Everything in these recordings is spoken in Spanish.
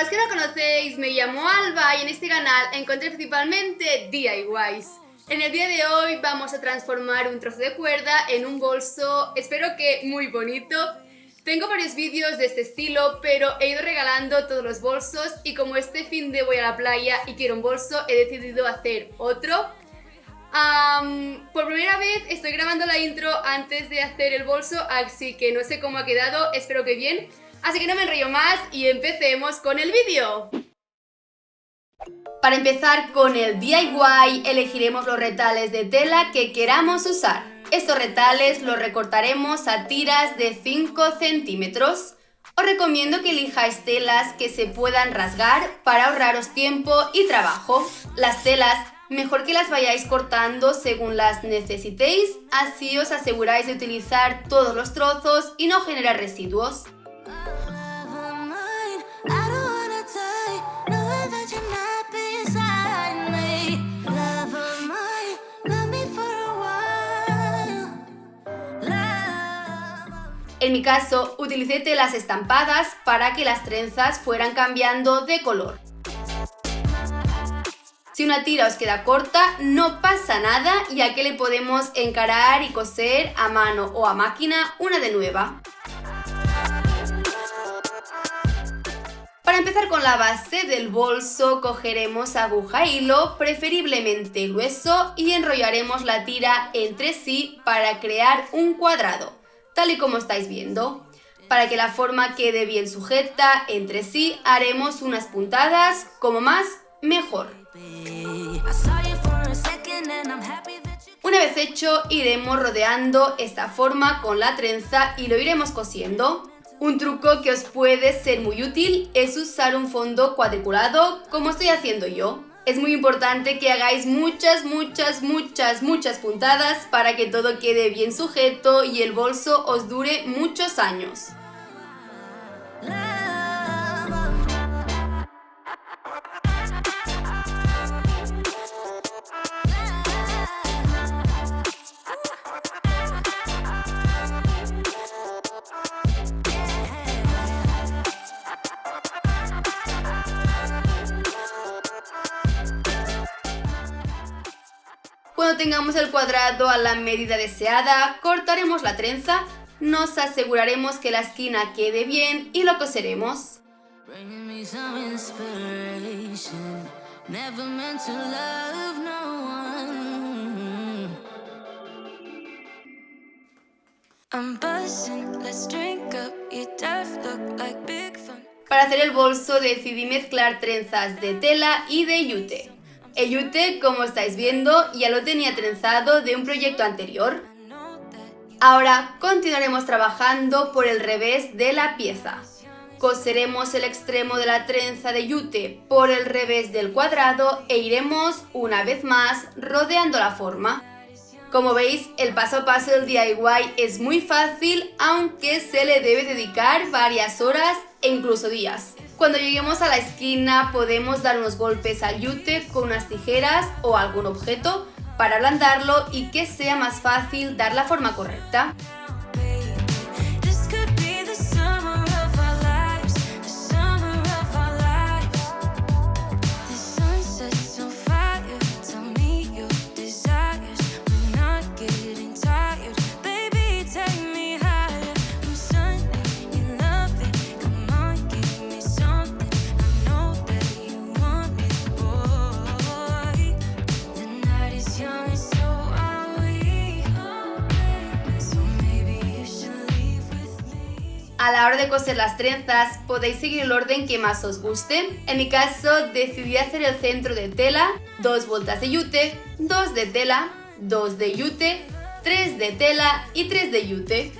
Para los que no conocéis, me llamo Alba y en este canal encontré principalmente DIYs. En el día de hoy vamos a transformar un trozo de cuerda en un bolso, espero que muy bonito. Tengo varios vídeos de este estilo, pero he ido regalando todos los bolsos y como este fin de voy a la playa y quiero un bolso, he decidido hacer otro. por primera vez estoy grabando la intro antes de hacer el bolso, así que no sé cómo ha quedado, espero que bien. Así que no me enrollo más y empecemos con el vídeo. Para empezar con el DIY elegiremos los retales de tela que queramos usar. Estos retales los recortaremos a tiras de 5 centímetros. Os recomiendo que elijáis telas que se puedan rasgar para ahorraros tiempo y trabajo. Las telas mejor que las vayáis cortando según las necesitéis, así os aseguráis de utilizar todos los trozos y no generar residuos. En mi caso, utilicé telas estampadas para que las trenzas fueran cambiando de color. Si una tira os queda corta, no pasa nada ya que le podemos encarar y coser a mano o a máquina una de nueva. Para empezar con la base del bolso, cogeremos aguja e hilo, preferiblemente grueso, y enrollaremos la tira entre sí para crear un cuadrado tal y como estáis viendo. Para que la forma quede bien sujeta entre sí, haremos unas puntadas, como más, mejor. Una vez hecho, iremos rodeando esta forma con la trenza y lo iremos cosiendo. Un truco que os puede ser muy útil es usar un fondo cuadriculado, como estoy haciendo yo. Es muy importante que hagáis muchas, muchas, muchas, muchas puntadas para que todo quede bien sujeto y el bolso os dure muchos años. Tengamos el cuadrado a la medida deseada, cortaremos la trenza, nos aseguraremos que la esquina quede bien y lo coseremos. Para hacer el bolso decidí mezclar trenzas de tela y de yute. El yute, como estáis viendo, ya lo tenía trenzado de un proyecto anterior. Ahora continuaremos trabajando por el revés de la pieza. Coseremos el extremo de la trenza de yute por el revés del cuadrado e iremos una vez más rodeando la forma. Como veis, el paso a paso del DIY es muy fácil, aunque se le debe dedicar varias horas e incluso días. Cuando lleguemos a la esquina podemos dar unos golpes al yute con unas tijeras o algún objeto para ablandarlo y que sea más fácil dar la forma correcta. A la hora de coser las trenzas podéis seguir el orden que más os guste. En mi caso decidí hacer el centro de tela, dos vueltas de yute, dos de tela, dos de yute, tres de tela y tres de yute.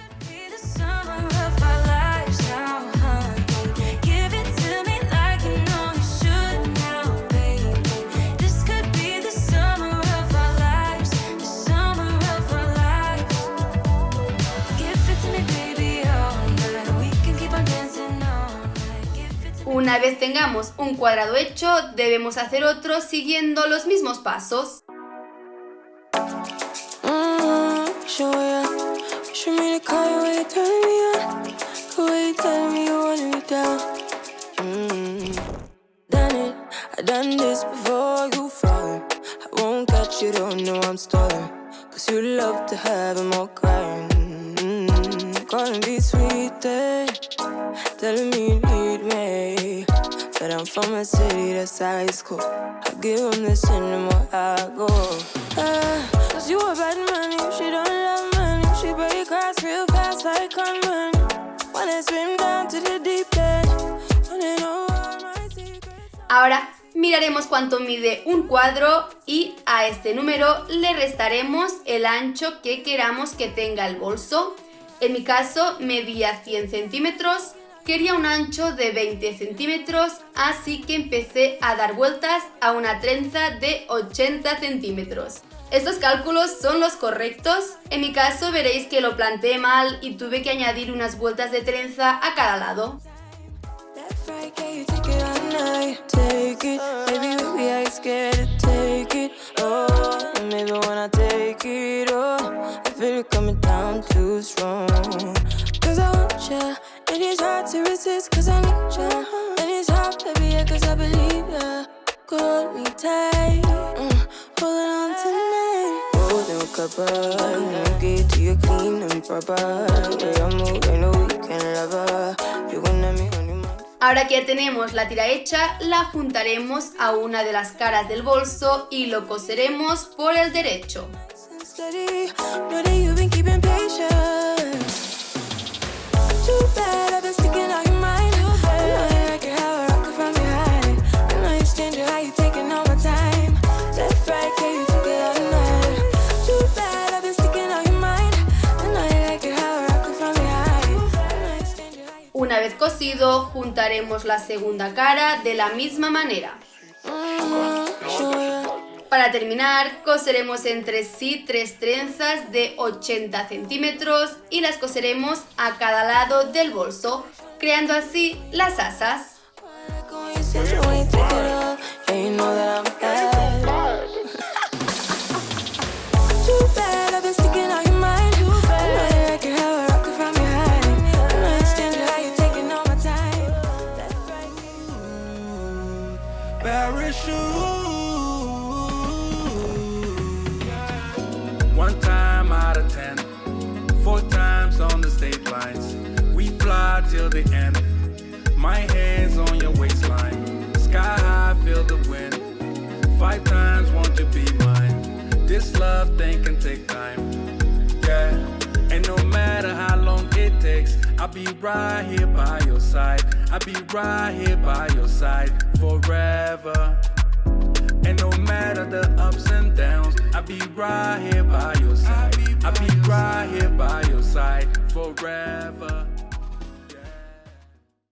vez tengamos un cuadrado hecho, debemos hacer otro siguiendo los mismos pasos. Me But I'm from a city that's high school. I give them this anymore, I go. The. Ahora miraremos cuánto mide un cuadro y a este número le restaremos el ancho que queramos que tenga el bolso. En mi caso medía 100 centímetros, quería un ancho de 20 centímetros, así que empecé a dar vueltas a una trenza de 80 centímetros. Estos cálculos son los correctos, en mi caso veréis que lo planteé mal y tuve que añadir unas vueltas de trenza a cada lado. Cause I believe ya. Hold me tight, mm, holding on tonight. Holding cover, get to you clean and proper. Yeah, I'm moving, no weekend lover. You gonna me on your mind. Ahora que ya tenemos la tira hecha, la juntaremos a una de las caras del bolso y lo coseremos por el derecho. steady. Know that you've been keeping patience. Una vez cosido, juntaremos la segunda cara de la misma manera. Para terminar, coseremos entre sí tres trenzas de 80 centímetros y las coseremos a cada lado del bolso, creando así las asas. The end. My hands on your waistline. Sky high, feel the wind. Five times, won't you be mine? This love thing can take time. Yeah. And no matter how long it takes, I'll be right here by your side. I'll be right here by your side forever. And no matter the ups and downs, I'll be right here by your side. I'll be right here by your side forever.